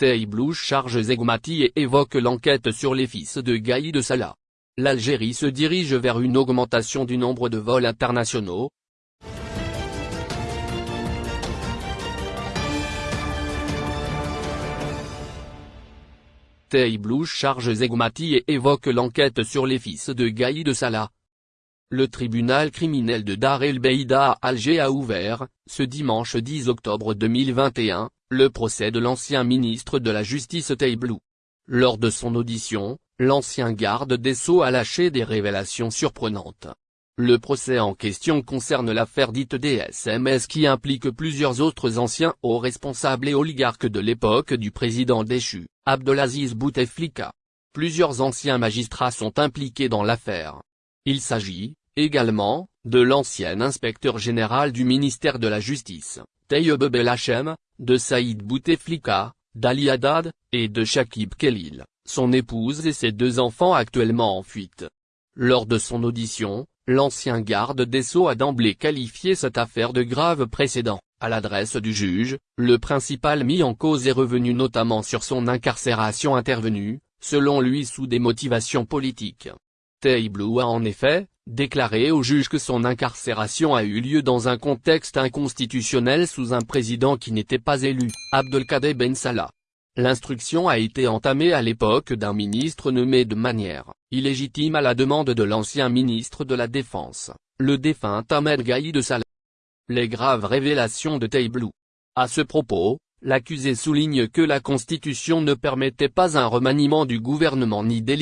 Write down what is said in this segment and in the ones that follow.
Taiblou charge Zegmati et évoque l'enquête sur les fils de Gaïd Salah. L'Algérie se dirige vers une augmentation du nombre de vols internationaux, Taiblou charge Zegmati et évoque l'enquête sur les fils de Gaïd Salah. Le tribunal criminel de Dar el Beida à Alger a ouvert, ce dimanche 10 octobre 2021, le procès de l'ancien ministre de la Justice Taiblou. Lors de son audition, l'ancien garde des Sceaux a lâché des révélations surprenantes. Le procès en question concerne l'affaire dite des SMS qui implique plusieurs autres anciens hauts responsables et oligarques de l'époque du président déchu, Abdelaziz Bouteflika. Plusieurs anciens magistrats sont impliqués dans l'affaire. Il s'agit, également, de l'ancien inspecteur général du ministère de la Justice, Tayyeb Belhachem, de Saïd Bouteflika, d'Ali Haddad, et de Shakib Khalil, son épouse et ses deux enfants actuellement en fuite. Lors de son audition, L'ancien garde des Sceaux a d'emblée qualifié cette affaire de grave précédent. À l'adresse du juge, le principal mis en cause est revenu notamment sur son incarcération intervenue, selon lui sous des motivations politiques. Taiblou a en effet, déclaré au juge que son incarcération a eu lieu dans un contexte inconstitutionnel sous un président qui n'était pas élu, Abdelkader Ben Salah. L'instruction a été entamée à l'époque d'un ministre nommé de manière illégitime à la demande de l'ancien ministre de la Défense, le défunt Ahmed Gaïd Salah. Les graves révélations de Taiblou. À ce propos, l'accusé souligne que la Constitution ne permettait pas un remaniement du gouvernement ni des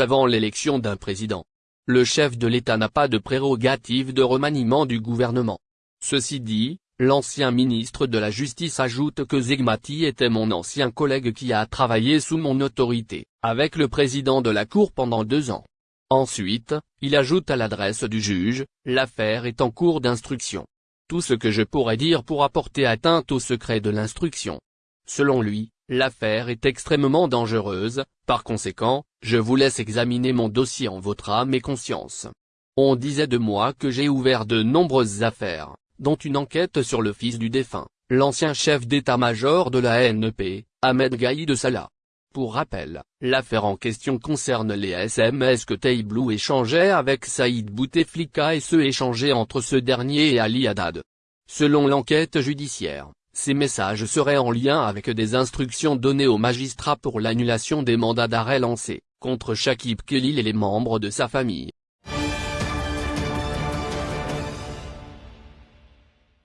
avant l'élection d'un président. Le chef de l'État n'a pas de prérogative de remaniement du gouvernement. Ceci dit, L'ancien ministre de la Justice ajoute que Zegmati était mon ancien collègue qui a travaillé sous mon autorité, avec le président de la Cour pendant deux ans. Ensuite, il ajoute à l'adresse du juge, l'affaire est en cours d'instruction. Ce que je pourrais dire pour apporter atteinte au secret de l'instruction. Selon lui, l'affaire est extrêmement dangereuse, par conséquent, je vous laisse examiner mon dossier en votre âme et conscience. On disait de moi que j'ai ouvert de nombreuses affaires dont une enquête sur le fils du défunt, l'ancien chef d'état-major de la NEP, Ahmed Gaïd Salah. Pour rappel, l'affaire en question concerne les SMS que Taiblou échangeait avec Saïd Bouteflika et ceux échangés entre ce dernier et Ali Haddad. Selon l'enquête judiciaire, ces messages seraient en lien avec des instructions données aux magistrats pour l'annulation des mandats d'arrêt lancés, contre Shakib Khalil et les membres de sa famille.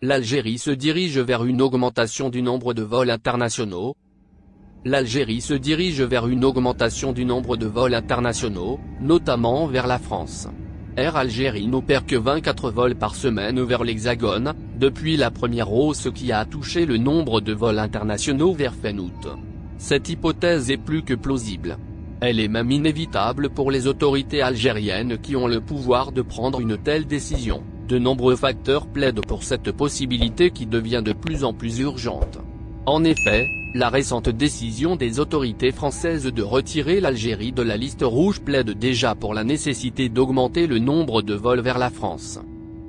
L'Algérie se dirige vers une augmentation du nombre de vols internationaux. L'Algérie se dirige vers une augmentation du nombre de vols internationaux, notamment vers la France. Air Algérie n'opère que 24 vols par semaine vers l'Hexagone, depuis la première hausse qui a touché le nombre de vols internationaux vers fin août. Cette hypothèse est plus que plausible. Elle est même inévitable pour les autorités algériennes qui ont le pouvoir de prendre une telle décision. De nombreux facteurs plaident pour cette possibilité qui devient de plus en plus urgente. En effet, la récente décision des autorités françaises de retirer l'Algérie de la liste rouge plaide déjà pour la nécessité d'augmenter le nombre de vols vers la France.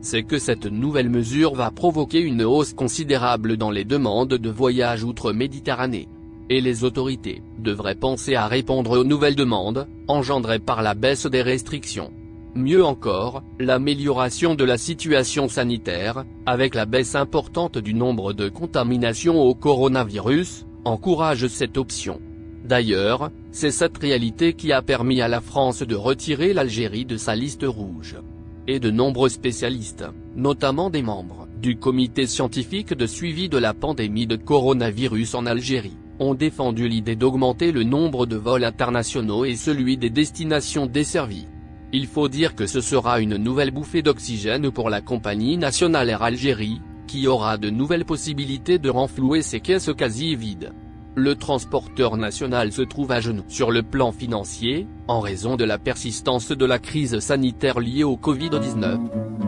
C'est que cette nouvelle mesure va provoquer une hausse considérable dans les demandes de voyage outre-Méditerranée. Et les autorités devraient penser à répondre aux nouvelles demandes, engendrées par la baisse des restrictions. Mieux encore, l'amélioration de la situation sanitaire, avec la baisse importante du nombre de contaminations au coronavirus, encourage cette option. D'ailleurs, c'est cette réalité qui a permis à la France de retirer l'Algérie de sa liste rouge. Et de nombreux spécialistes, notamment des membres du comité scientifique de suivi de la pandémie de coronavirus en Algérie, ont défendu l'idée d'augmenter le nombre de vols internationaux et celui des destinations desservies. Il faut dire que ce sera une nouvelle bouffée d'oxygène pour la compagnie nationale Air Algérie, qui aura de nouvelles possibilités de renflouer ses caisses quasi vides. Le transporteur national se trouve à genoux sur le plan financier, en raison de la persistance de la crise sanitaire liée au Covid-19.